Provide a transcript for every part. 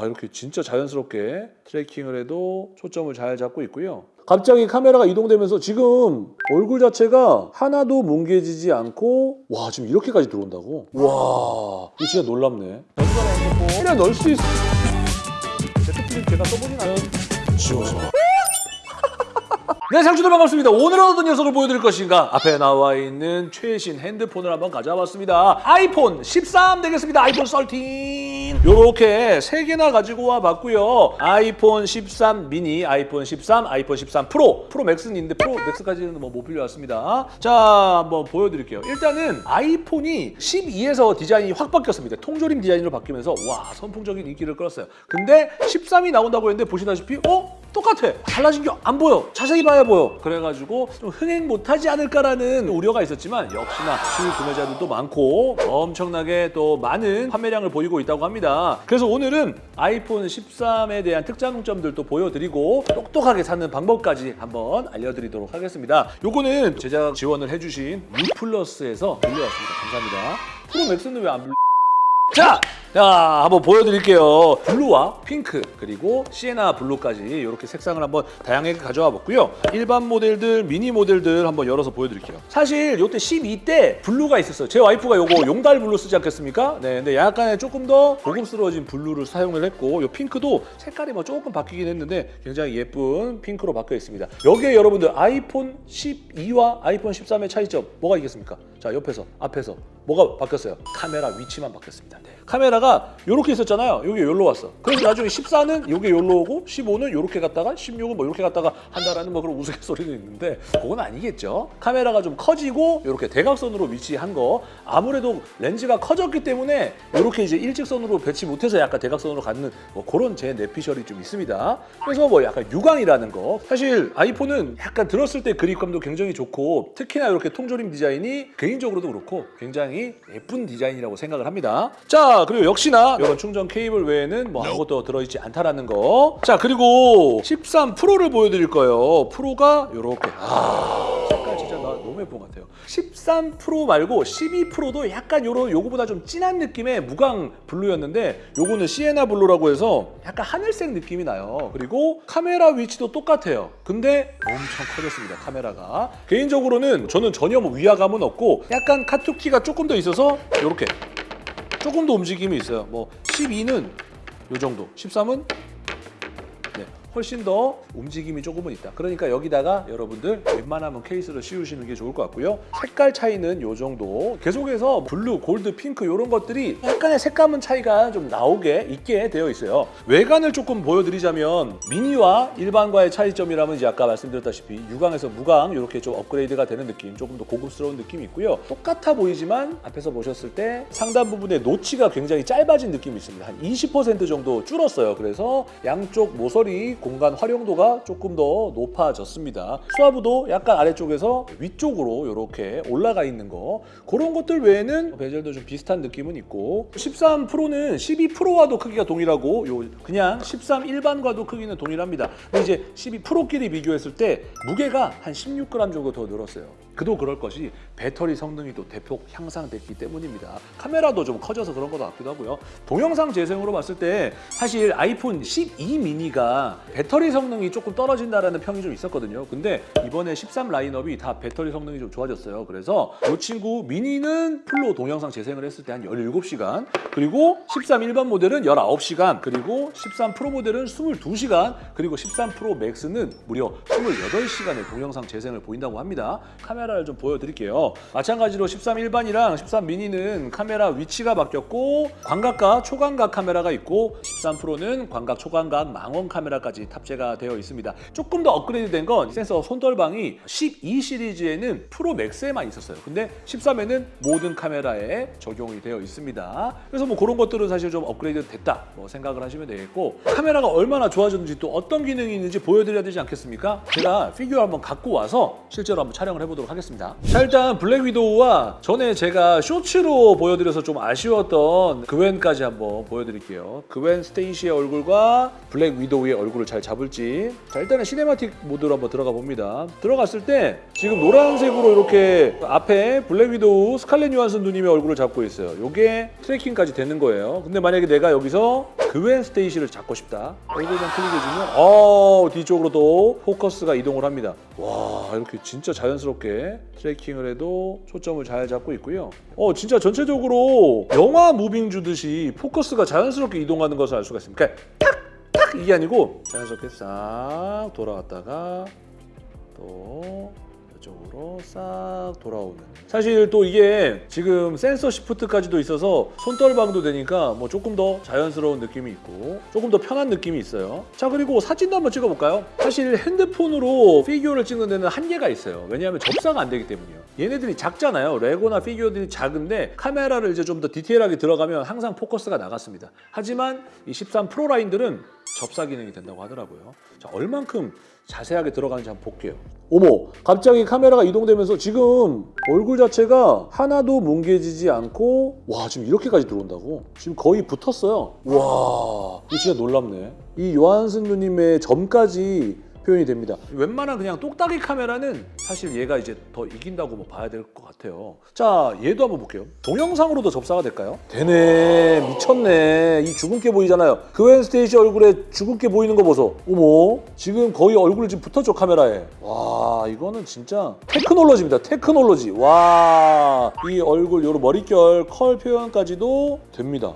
와 이렇게 진짜 자연스럽게 트래킹을 해도 초점을 잘 잡고 있고요. 갑자기 카메라가 이동되면서 지금 얼굴 자체가 하나도 뭉개지지 않고 와 지금 이렇게까지 들어온다고? 와 이거 진짜 놀랍네. 핸드폰 그냥 넣을 수 있어. 제트필름 제가 써보진 않은 지워져. 네, 상추들 반갑습니다. 오늘은 어떤 녀석을 보여드릴 것인가? 앞에 나와 있는 최신 핸드폰을 한번 가져와봤습니다. 아이폰 13 되겠습니다. 아이폰 13. 요렇게 세 개나 가지고 와봤고요. 아이폰 13 미니, 아이폰 13, 아이폰 13 프로, 프로 맥스는 있는데 프로 맥스까지는 뭐 못 빌려왔습니다. 자, 한번 보여드릴게요. 일단은 아이폰이 12에서 디자인이 확 바뀌었습니다. 통조림 디자인으로 바뀌면서 와 선풍적인 인기를 끌었어요. 근데 13이 나온다고 했는데 보시다시피 어? 똑같아. 달라진 게 안 보여. 자세히 봐야 보여. 그래가지고 좀 흥행 못하지 않을까라는 우려가 있었지만 역시나 수입 구매자들도 많고 엄청나게 또 많은 판매량을 보이고 있다고 합니다. 그래서 오늘은 아이폰 13에 대한 특장점들도 보여드리고 똑똑하게 사는 방법까지 한번 알려드리도록 하겠습니다. 요거는 제작 지원을 해주신 유플러스에서 빌려왔습니다. 감사합니다. 프로 맥스는 왜 안 빌려? 자, 자 한번 보여드릴게요. 블루와 핑크 그리고 시에나 블루까지 이렇게 색상을 한번 다양하게 가져와 봤고요. 일반 모델들, 미니 모델들 한번 열어서 보여드릴게요. 사실 이때 12때 블루가 있었어요. 제 와이프가 요거 용달 블루 쓰지 않겠습니까? 네, 근데 약간의 조금 더 고급스러워진 블루를 사용을 했고 요 핑크도 색깔이 뭐 조금 바뀌긴 했는데 굉장히 예쁜 핑크로 바뀌어 있습니다. 여기에 여러분들 아이폰 12와 아이폰 13의 차이점 뭐가 있겠습니까? 자 옆에서 앞에서 뭐가 바뀌었어요? 카메라 위치만 바뀌었습니다. 네. 카메라가 이렇게 있었잖아요. 여기 여기로 왔어. 그래서 나중에 14는 여기 여기로 오고 15는 이렇게 갔다가 16은 뭐 이렇게 갔다가 한다라는 뭐 그런 우스갯소리도 있는데 그건 아니겠죠. 카메라가 좀 커지고 이렇게 대각선으로 위치한 거 아무래도 렌즈가 커졌기 때문에 이렇게 이제 일직선으로 배치 못해서 약간 대각선으로 갖는 뭐 그런 제 내피셜이 좀 있습니다. 그래서 뭐 약간 유광이라는 거 사실 아이폰은 약간 들었을 때 그립감도 굉장히 좋고 특히나 이렇게 통조림 디자인이 개인적으로도 그렇고 굉장히 예쁜 디자인이라고 생각을 합니다. 자 그리고 역시나 이런 충전 케이블 외에는 뭐 아무것도 들어있지 않다라는 거. 자 그리고 13 프로를 보여드릴 거예요. 프로가 이렇게 아 색깔 진짜 나 너무 예쁜 것 같아요. 13 프로 말고 12 프로도 약간 요런 요거보다 좀 진한 느낌의 무광 블루였는데 요거는 시에나 블루라고 해서 약간 하늘색 느낌이 나요. 그리고 카메라 위치도 똑같아요. 근데 엄청 커졌습니다. 카메라가. 개인적으로는 저는 전혀 뭐 위화감은 없고 약간 카툭튀가 조금 더 있어서 요렇게 조금 더 움직임이 있어요. 뭐 12는 요 정도, 13은 네, 훨씬 더 움직임이 조금은 있다. 그러니까 여기다가 여러분들 웬만하면 케이스를 씌우시는 게 좋을 것 같고요. 색깔 차이는 요 정도. 계속해서 블루, 골드, 핑크 이런 것들이 약간의 색감은 차이가 좀 나오게 있게 되어 있어요. 외관을 조금 보여드리자면 미니와 일반과의 차이점이라면 이제 아까 말씀드렸다시피 유광에서 무광 이렇게 좀 업그레이드가 되는 느낌, 조금 더 고급스러운 느낌이 있고요. 똑같아 보이지만 앞에서 보셨을 때 상단 부분의 노치가 굉장히 짧아진 느낌이 있습니다. 한 20% 정도 줄었어요. 그래서 양쪽 모서리 공간 활용도가 조금 더 높아졌습니다. 수화부도 약간 아래쪽에서 위쪽으로 이렇게 올라가 있는 거 그런 것들 외에는 베젤도 좀 비슷한 느낌은 있고 13 프로는 12 프로와도 크기가 동일하고 요 그냥 13 일반과도 크기는 동일합니다. 근데 이제 12 프로끼리 비교했을 때 무게가 한 16g 정도 더 늘었어요. 그도 그럴 것이 배터리 성능이 또 대폭 향상됐기 때문입니다. 카메라도 좀 커져서 그런 것도 같기도 하고요. 동영상 재생으로 봤을 때 사실 아이폰 12 미니가 배터리 성능이 조금 떨어진다라는 평이 좀 있었거든요. 근데 이번에 13 라인업이 다 배터리 성능이 좀 좋아졌어요. 그래서 이 친구 미니는 full로 동영상 재생을 했을 때 한 17시간 그리고 13 일반 모델은 19시간 그리고 13 프로 모델은 22시간 그리고 13 프로 맥스는 무려 28시간의 동영상 재생을 보인다고 합니다. 카메라를 좀 보여드릴게요. 마찬가지로 13 일반이랑 13 미니는 카메라 위치가 바뀌었고 광각과 초광각 카메라가 있고 13 프로는 광각, 초광각, 망원 카메라까지 탑재가 되어 있습니다. 조금 더 업그레이드 된 건 센서 손떨방이 12 시리즈에는 프로 맥스에만 있었어요. 근데 13에는 모든 카메라에 적용이 되어 있습니다. 그래서 뭐 그런 것들은 사실 좀 업그레이드 됐다 뭐 생각을 하시면 되겠고 카메라가 얼마나 좋아졌는지 또 어떤 기능이 있는지 보여드려야 되지 않겠습니까? 제가 피규어 한번 갖고 와서 실제로 한번 촬영을 해보도록 하겠습니다. 자 일단 블랙 위도우와 전에 제가 쇼츠로 보여드려서 좀 아쉬웠던 그웬까지 한번 보여드릴게요. 그웬 스테이시의 얼굴과 블랙 위도우의 얼굴을 잘 잡을지 자 일단은 cinematic mode로 한번 들어가 봅니다. 들어갔을 때 지금 노란색으로 이렇게 앞에 블랙 위도우 스칼렛 요한슨 누님의 얼굴을 잡고 있어요. 이게 tracking까지 되는 거예요. 근데 만약에 내가 여기서 그웬 스테이시를 잡고 싶다. 얼굴만 클릭해주면 어 뒤쪽으로도 포커스가 이동을 합니다. 와 이렇게 진짜 자연스럽게 tracking을 해도 초점을 잘 잡고 있고요. 어 진짜 전체적으로 영화 moving 주듯이 포커스가 자연스럽게 이동하는 것을 알 수가 있습니다. 그러니까 이게 아니고 자연스럽게 싹 돌아갔다가 또 이쪽으로 싹 돌아오는. 사실 또 이게 지금 sensor shift까지도 있어서 손떨방도 되니까 뭐 조금 더 자연스러운 느낌이 있고 조금 더 편한 느낌이 있어요. 자 그리고 사진도 한번 찍어볼까요? 사실 핸드폰으로 피규어를 찍는 데는 한계가 있어요. 왜냐하면 접사가 안 되기 때문이에요. 얘네들이 작잖아요. 레고나 피규어들이 작은데 카메라를 이제 좀 더 디테일하게 들어가면 항상 포커스가 나갔습니다. 하지만 이 13 프로 라인들은 접사 기능이 된다고 하더라고요. 자 얼만큼 자세하게 들어가는지 한번 볼게요. 어머, 갑자기 카메라가 이동되면서 지금 얼굴 자체가 하나도 뭉개지지 않고 와 지금 이렇게까지 들어온다고? 지금 거의 붙었어요. 와, 이거 진짜 놀랍네. 이 요한슨 누님의 점까지 표현이 됩니다. 웬만한 그냥 똑딱이 카메라는 사실 얘가 이제 더 이긴다고 뭐 봐야 될 것 같아요. 자, 얘도 한번 볼게요. 동영상으로도 접사가 될까요? 되네, 미쳤네. 이 주근깨 보이잖아요. 그웬 스테이시 얼굴에 주근깨 보이는 거 보소. 어머, 지금 거의 얼굴 지금 붙었죠 카메라에. 와, 이거는 진짜 테크놀로지입니다. 테크놀로지. 와, 이 얼굴 요런 머릿결 컬 표현까지도 됩니다.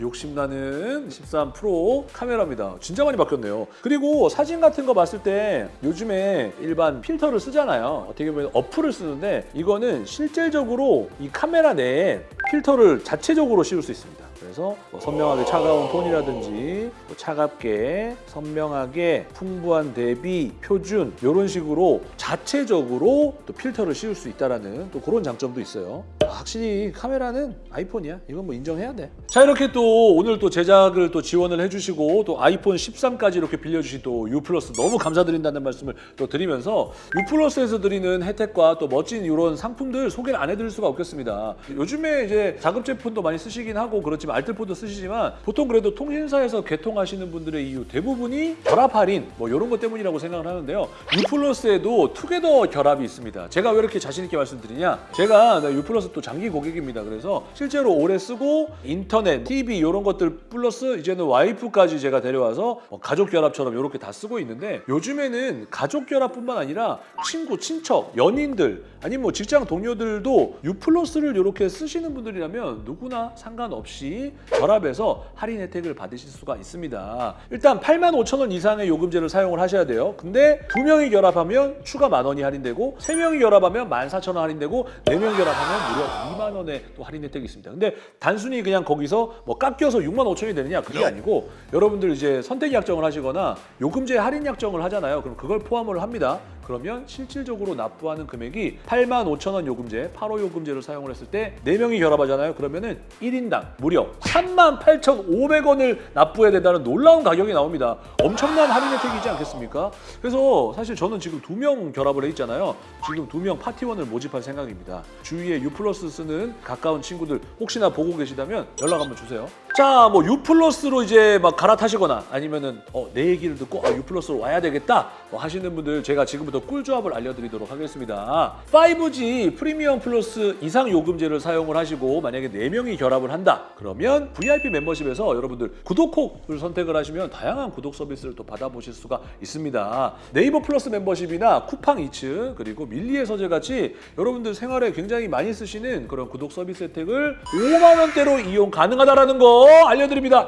하, 욕심나는 13 프로 카메라입니다. 진짜 많이 바뀌었네요. 그리고 사진 같은 거 봤을 때 요즘에 일반 필터를 쓰잖아요. 어떻게 보면 어플을 쓰는데 이거는 실질적으로 이 카메라 내에 필터를 자체적으로 씌울 수 있습니다. 그래서 뭐 선명하게 차가운 톤이라든지 뭐 차갑게 선명하게 풍부한 대비 표준 이런 식으로 자체적으로 또 필터를 씌울 수 있다라는 또 그런 장점도 있어요. 확실히 카메라는 아이폰이야. 이건 뭐 인정해야 돼. 자 이렇게 또 오늘 또 제작을 또 지원을 해주시고 또 아이폰 13까지 이렇게 빌려주신 또 U 플러스 너무 감사드린다는 말씀을 또 드리면서 U 플러스에서 드리는 혜택과 또 멋진 이런 상품들 소개를 안 해드릴 수가 없겠습니다. 요즘에 이제 자급 제품도 많이 쓰시긴 하고 그렇지만 알뜰폰도 쓰시지만 보통 그래도 통신사에서 개통하시는 분들의 이유 대부분이 결합 할인 뭐 이런 것 때문이라고 생각을 하는데요. U 플러스에도 투게더 결합이 있습니다. 제가 왜 이렇게 자신 있게 말씀드리냐? 제가 U 플러스 또 장기 고객입니다. 그래서 실제로 오래 쓰고 인터넷, TV 이런 것들 플러스 이제는 와이프까지 제가 데려와서 뭐 가족 결합처럼 이렇게 다 쓰고 있는데 요즘에는 가족 결합뿐만 아니라 친구, 친척, 연인들 아니면 뭐 직장 동료들도 U 플러스를 이렇게 쓰시는 분들이라면 누구나 상관없이 결합해서 할인 혜택을 받으실 수가 있습니다. 일단 8만 5천 원 이상의 요금제를 사용을 하셔야 돼요. 근데 두 명이 결합하면 추가 만 원이 할인되고 세 명이 결합하면 14,000원 할인되고 네 명 결합하면 무려 2만 원의 또 할인 혜택이 있습니다. 근데 단순히 그냥 거기서 뭐 깎여서 6만 5천이 되느냐 그게 아니고 여러분들 이제 선택 약정을 하시거나 요금제 할인 약정을 하잖아요. 그럼 그걸 포함을 합니다. 그러면 실질적으로 납부하는 금액이 8만 5천 원 요금제, 85 요금제를 사용을 했을 때 4명이 결합하잖아요. 그러면 은 1인당 무려 3만 8,500원을 납부해야 된다는 놀라운 가격이 나옵니다. 엄청난 할인 혜택이지 않겠습니까? 그래서 사실 저는 지금 두 명 결합을 해 있잖아요. 지금 두 명 파티원을 모집할 생각입니다. 주위에 U 플러스 쓰는 가까운 친구들 혹시나 보고 계시다면 연락 한번 주세요. 자, 뭐 U 플러스로 이제 막 갈아타시거나 아니면은 어, 내 얘기를 듣고 아, U 플러스로 와야 되겠다 뭐 하시는 분들 제가 지금부터 꿀조합을 알려드리도록 하겠습니다. 5G 프리미엄 플러스 이상 요금제를 사용을 하시고 만약에 4명이 결합을 한다 그러면 VIP 멤버십에서 여러분들 구독콕을 선택을 하시면 다양한 구독 서비스를 또 받아보실 수가 있습니다. 네이버 플러스 멤버십이나 쿠팡 이츠 그리고 밀리의 서재 같이 여러분들 생활에 굉장히 많이 쓰시는 그런 구독 서비스 혜택을 5만 원대로 이용 가능하다라는 거 알려드립니다.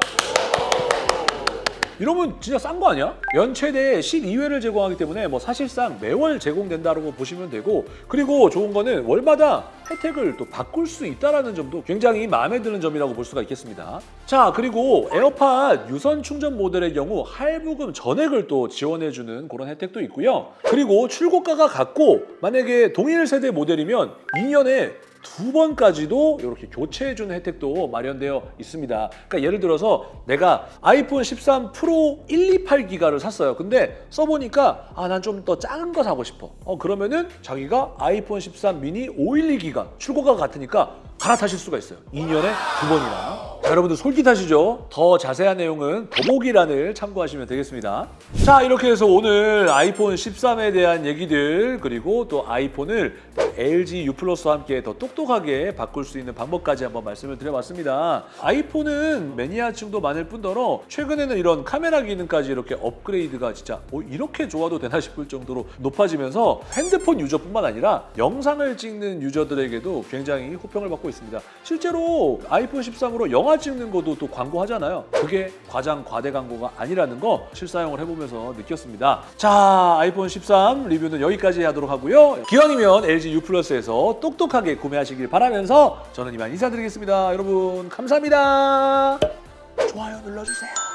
이러면 진짜 싼 거 아니야? 연 최대 12회를 제공하기 때문에 뭐 사실상 매월 제공된다고 보시면 되고 그리고 좋은 거는 월마다 혜택을 또 바꿀 수 있다는 점도 굉장히 마음에 드는 점이라고 볼 수가 있겠습니다. 자 그리고 에어팟 유선 충전 모델의 경우 할부금 전액을 또 지원해주는 그런 혜택도 있고요. 그리고 출고가가 같고 만약에 동일 세대 모델이면 2년에 두 번까지도 이렇게 교체해주는 혜택도 마련되어 있습니다. 그러니까 예를 들어서 내가 아이폰 13 프로 128 기가를 샀어요. 근데 써보니까 아 난 좀 더 작은 거 사고 싶어. 어 그러면은 자기가 아이폰 13 미니 512 기가 출고가 같으니까 갈아타실 수가 있어요. 2년에 두 번이나. 자, 여러분들 솔깃하시죠? 더 자세한 내용은 더보기란을 참고하시면 되겠습니다. 자, 이렇게 해서 오늘 아이폰 13에 대한 얘기들 그리고 또 아이폰을 LG U 플러스와 함께 더 똑똑하게 바꿀 수 있는 방법까지 한번 말씀을 드려봤습니다. 아이폰은 매니아층도 많을 뿐더러 최근에는 이런 카메라 기능까지 이렇게 업그레이드가 진짜 어, 이렇게 좋아도 되나 싶을 정도로 높아지면서 핸드폰 유저뿐만 아니라 영상을 찍는 유저들에게도 굉장히 호평을 받고 있습니다. 실제로 아이폰 13으로 영화 찍는 것도 또 광고하잖아요. 그게 과장 과대 광고가 아니라는 거 실사용을 해보면서 느꼈습니다. 자, 아이폰 13 리뷰는 여기까지 하도록 하고요. 기왕이면 LG U 플러스에서 똑똑하게 구매하시길 바라면서 저는 이만 인사드리겠습니다. 여러분 감사합니다. 좋아요 눌러주세요.